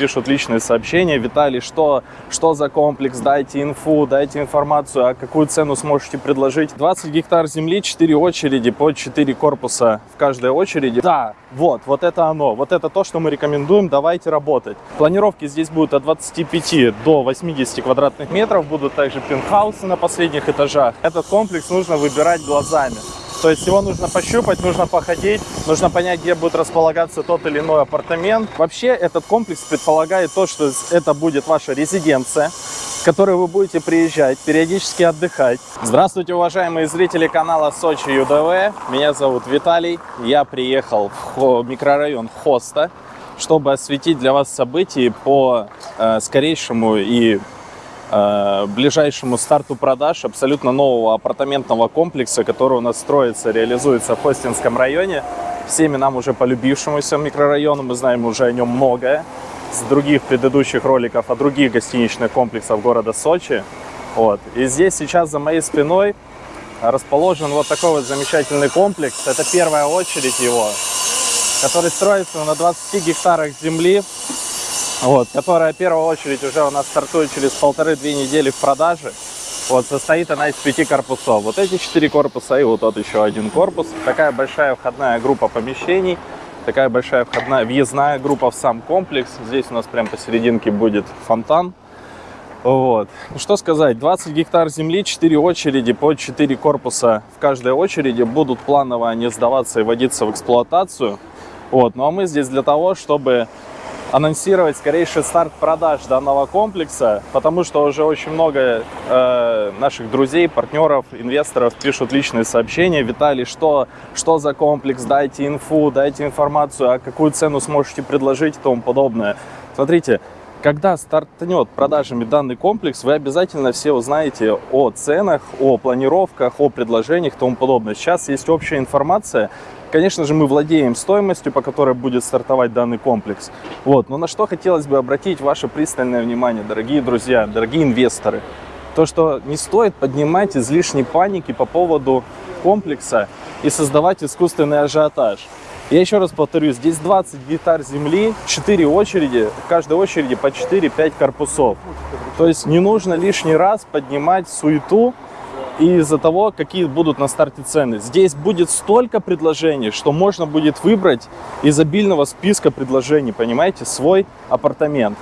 пишут личные сообщения. Виталий, что, что за комплекс? Дайте инфу, дайте информацию, а какую цену сможете предложить. 20 гектар земли, 4 очереди по 4 корпуса в каждой очереди. Да, вот, вот это оно. Вот это то, что мы рекомендуем. Давайте работать. Планировки здесь будут от 25 до 80 квадратных метров. Будут также пентхаусы на последних этажах. Этот комплекс нужно выбирать глазами. То есть его нужно пощупать, нужно походить, нужно понять, где будет располагаться тот или иной апартамент. Вообще этот комплекс предполагает то, что это будет ваша резиденция, в которой вы будете приезжать, периодически отдыхать. Здравствуйте, уважаемые зрители канала Сочи ЮДВ. Меня зовут Виталий. Я приехал в микрорайон Хоста, чтобы осветить для вас события по э, скорейшему и ближайшему старту продаж абсолютно нового апартаментного комплекса, который у нас строится, реализуется в Хостинском районе. Всеми нам уже полюбившемуся микрорайону, мы знаем уже о нем многое с других предыдущих роликов о других гостиничных комплексах города Сочи. Вот. И здесь сейчас за моей спиной расположен вот такой вот замечательный комплекс. Это первая очередь его, который строится на 20 гектарах земли вот, которая в первую очередь уже у нас стартует через полторы-две недели в продаже. Вот, состоит она из пяти корпусов. Вот эти четыре корпуса и вот тот еще один корпус. Такая большая входная группа помещений. Такая большая входная, въездная группа в сам комплекс. Здесь у нас прям посерединке будет фонтан. Вот. Ну, что сказать, 20 гектар земли, 4 очереди по 4 корпуса в каждой очереди будут планово они сдаваться и вводиться в эксплуатацию. Вот. Ну а мы здесь для того, чтобы анонсировать скорейший старт продаж данного комплекса, потому что уже очень много э, наших друзей, партнеров, инвесторов пишут личные сообщения. Виталий, что, что за комплекс, дайте инфу, дайте информацию, а какую цену сможете предложить и тому подобное. Смотрите, когда стартнет продажами данный комплекс, вы обязательно все узнаете о ценах, о планировках, о предложениях и тому подобное. Сейчас есть общая информация. Конечно же, мы владеем стоимостью, по которой будет стартовать данный комплекс. Вот. Но на что хотелось бы обратить ваше пристальное внимание, дорогие друзья, дорогие инвесторы. То, что не стоит поднимать излишней паники по поводу комплекса и создавать искусственный ажиотаж. Я еще раз повторю, здесь 20 гектар земли, 4 очереди, в каждой очереди по 4-5 корпусов. То есть не нужно лишний раз поднимать суету из-за того, какие будут на старте цены. Здесь будет столько предложений, что можно будет выбрать из обильного списка предложений, понимаете, свой апартамент.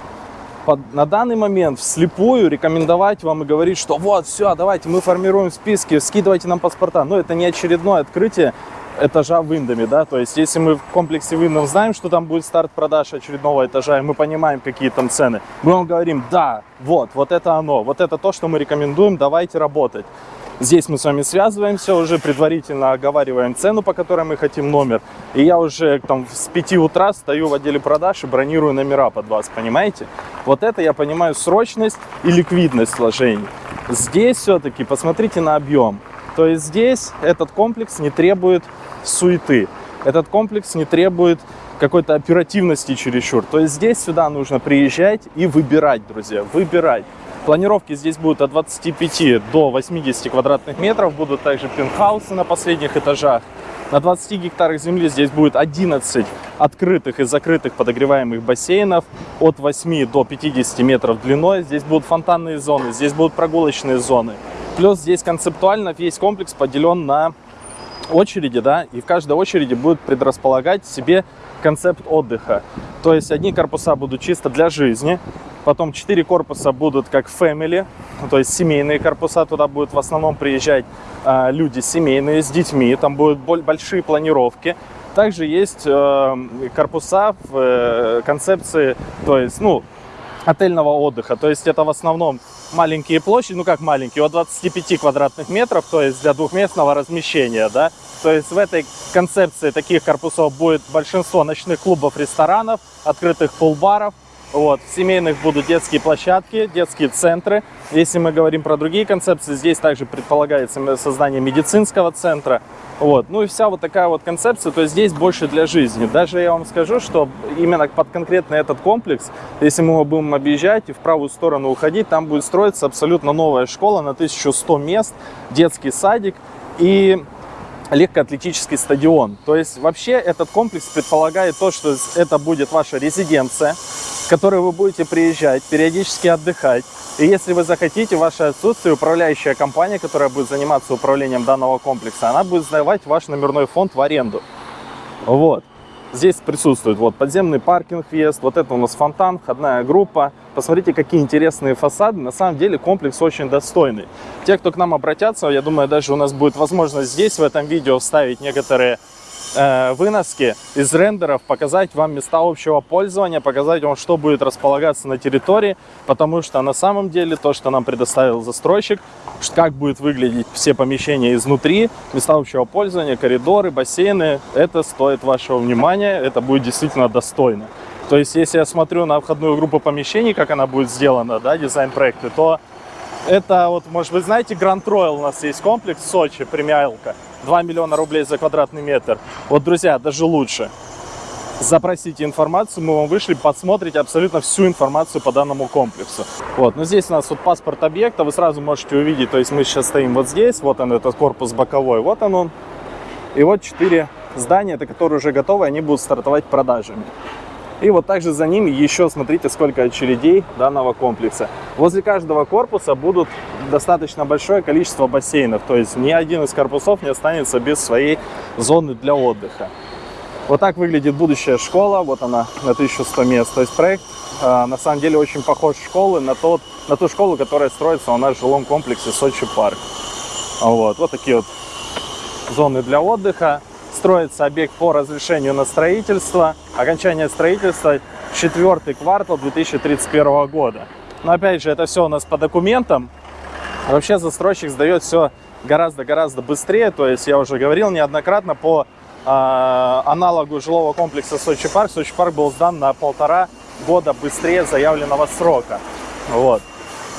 Под, на данный момент вслепую рекомендовать вам и говорить, что вот, все, давайте, мы формируем списки, скидывайте нам паспорта. Но это не очередное открытие этажа в Индоме, да, то есть если мы в комплексе Виндом знаем, что там будет старт продаж очередного этажа, и мы понимаем, какие там цены, мы вам говорим, да, вот, вот это оно, вот это то, что мы рекомендуем, давайте работать. Здесь мы с вами связываемся, уже предварительно оговариваем цену, по которой мы хотим номер. И я уже там с 5 утра стою в отделе продаж и бронирую номера под вас, понимаете? Вот это я понимаю срочность и ликвидность вложений. Здесь все-таки посмотрите на объем. То есть здесь этот комплекс не требует суеты. Этот комплекс не требует какой-то оперативности чересчур. То есть здесь сюда нужно приезжать и выбирать, друзья, выбирать. Планировки здесь будут от 25 до 80 квадратных метров. Будут также пентхаусы на последних этажах. На 20 гектарах земли здесь будет 11 открытых и закрытых подогреваемых бассейнов от 8 до 50 метров длиной. Здесь будут фонтанные зоны, здесь будут прогулочные зоны. Плюс здесь концептуально весь комплекс поделен на очереди, да, и в каждой очереди будет предрасполагать себе концепт отдыха. То есть одни корпуса будут чисто для жизни, потом четыре корпуса будут как family, то есть семейные корпуса, туда будут в основном приезжать э, люди семейные с детьми, там будут большие планировки. Также есть э, корпуса в э, концепции, то есть, ну, отельного отдыха, то есть это в основном маленькие площади, ну как маленькие, от 25 квадратных метров, то есть для двухместного размещения, да. То есть в этой концепции таких корпусов будет большинство ночных клубов, ресторанов, открытых пул-баров, вот, в семейных будут детские площадки, детские центры. Если мы говорим про другие концепции, здесь также предполагается создание медицинского центра. Вот. Ну и вся вот такая вот концепция, то есть здесь больше для жизни. Даже я вам скажу, что именно под конкретно этот комплекс, если мы его будем объезжать и в правую сторону уходить, там будет строиться абсолютно новая школа на 1100 мест, детский садик. И легкоатлетический стадион. То есть вообще этот комплекс предполагает то, что это будет ваша резиденция, в которой вы будете приезжать, периодически отдыхать. И если вы захотите, в ваше отсутствие управляющая компания, которая будет заниматься управлением данного комплекса, она будет сдавать ваш номерной фонд в аренду. Вот. Здесь присутствует вот подземный паркинг въезд, вот это у нас фонтан, входная группа. Посмотрите, какие интересные фасады. На самом деле комплекс очень достойный. Те, кто к нам обратятся, я думаю, даже у нас будет возможность здесь в этом видео вставить некоторые э, выноски из рендеров, показать вам места общего пользования, показать вам, что будет располагаться на территории, потому что на самом деле то, что нам предоставил застройщик, как будет выглядеть все помещения изнутри, места общего пользования, коридоры, бассейны, это стоит вашего внимания, это будет действительно достойно. То есть, если я смотрю на входную группу помещений, как она будет сделана, да, дизайн-проекты, то это вот, может быть, знаете, Grand Royal у нас есть комплекс в Сочи, премиалка. 2 миллиона рублей за квадратный метр. Вот, друзья, даже лучше. Запросите информацию, мы вам вышли, посмотрите абсолютно всю информацию по данному комплексу. Вот, но здесь у нас вот паспорт объекта, вы сразу можете увидеть, то есть мы сейчас стоим вот здесь, вот он, этот корпус боковой, вот он он. И вот четыре здания, это которые уже готовы, они будут стартовать продажами. И вот также за ними еще смотрите, сколько очередей данного комплекса. Возле каждого корпуса будут достаточно большое количество бассейнов. То есть ни один из корпусов не останется без своей зоны для отдыха. Вот так выглядит будущая школа. Вот она на 1100 мест. То есть проект э, на самом деле очень похож школы на, тот, на ту школу, которая строится у нас в жилом комплексе Сочи Парк. Вот, вот такие вот зоны для отдыха строится объект по разрешению на строительство. Окончание строительства четвертый квартал 2031 года. Но опять же, это все у нас по документам. Вообще застройщик сдает все гораздо-гораздо быстрее. То есть я уже говорил неоднократно по э, аналогу жилого комплекса Сочи Парк. Сочи Парк был сдан на полтора года быстрее заявленного срока. Вот.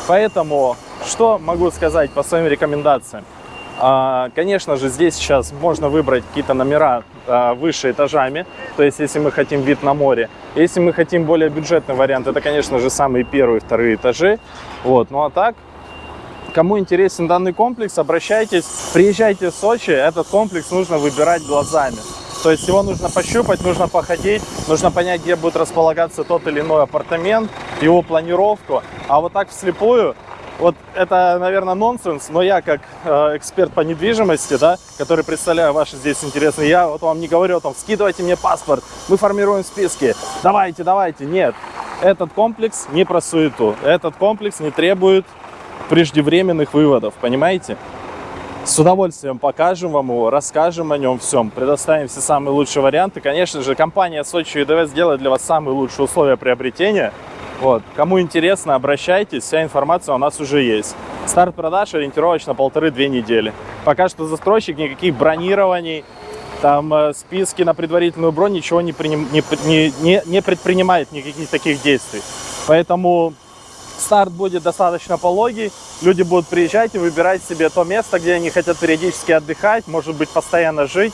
Поэтому что могу сказать по своим рекомендациям? А, конечно же, здесь сейчас можно выбрать какие-то номера а, выше этажами, то есть если мы хотим вид на море. Если мы хотим более бюджетный вариант, это, конечно же, самые первые, вторые этажи. Вот. Ну а так, кому интересен данный комплекс, обращайтесь, приезжайте в Сочи, этот комплекс нужно выбирать глазами. То есть его нужно пощупать, нужно походить, нужно понять, где будет располагаться тот или иной апартамент, его планировку. А вот так вслепую вот это, наверное, нонсенс, но я как э, эксперт по недвижимости, да, который представляю ваши здесь интересные, я вот вам не говорю о том, скидывайте мне паспорт, мы формируем списки, давайте, давайте. Нет, этот комплекс не про суету, этот комплекс не требует преждевременных выводов, понимаете? С удовольствием покажем вам его, расскажем о нем всем, предоставим все самые лучшие варианты. Конечно же, компания Сочи ЮДВ сделает для вас самые лучшие условия приобретения – вот. Кому интересно, обращайтесь, вся информация у нас уже есть. Старт продаж ориентировочно полторы-две недели. Пока что застройщик, никаких бронирований, там э, списки на предварительную бронь, ничего не, приним, не, не, не предпринимает никаких таких действий. Поэтому старт будет достаточно пологий, люди будут приезжать и выбирать себе то место, где они хотят периодически отдыхать, может быть постоянно жить.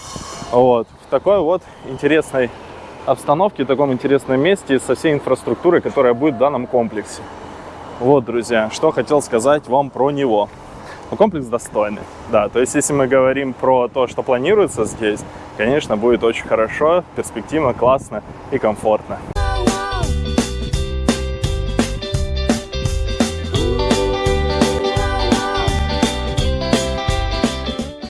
Вот, в такой вот интересной обстановке, в таком интересном месте со всей инфраструктурой, которая будет в данном комплексе. Вот, друзья, что хотел сказать вам про него. Ну, комплекс достойный, да. То есть, если мы говорим про то, что планируется здесь, конечно, будет очень хорошо, перспективно, классно и комфортно.